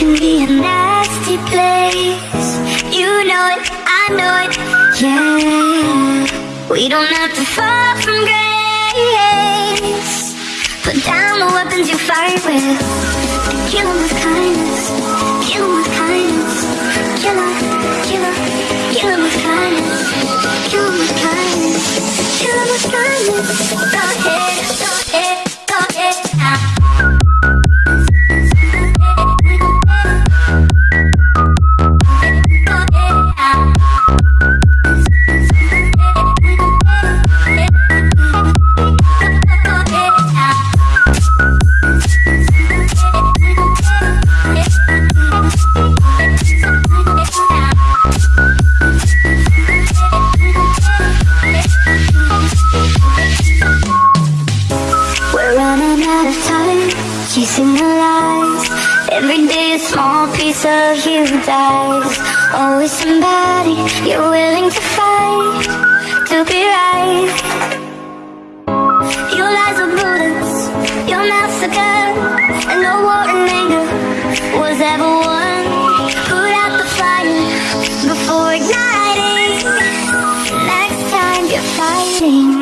can be a nasty place. You know it, I know it, yeah. We don't have to fall from grace. Put down the weapons you fight with. Kill 'em with kindness. Kill 'em with kindness. Kill 'em, kill 'em, kill 'em with kindness. Kill 'em with kindness. Kill 'em with kindness. Go ahead, Every day a small piece of you dies. Always somebody you're willing to fight to be right. Your lies are bullets, your mouth's a gun, and no war and anger was ever won. Put out the fire before igniting. Next time you're fighting.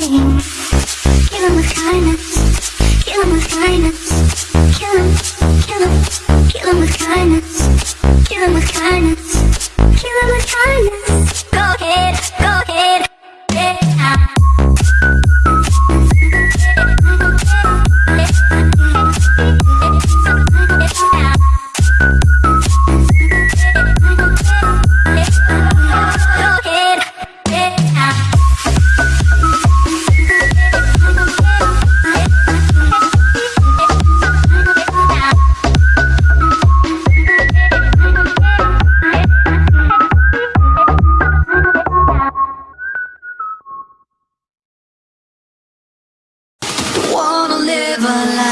Thank you. A life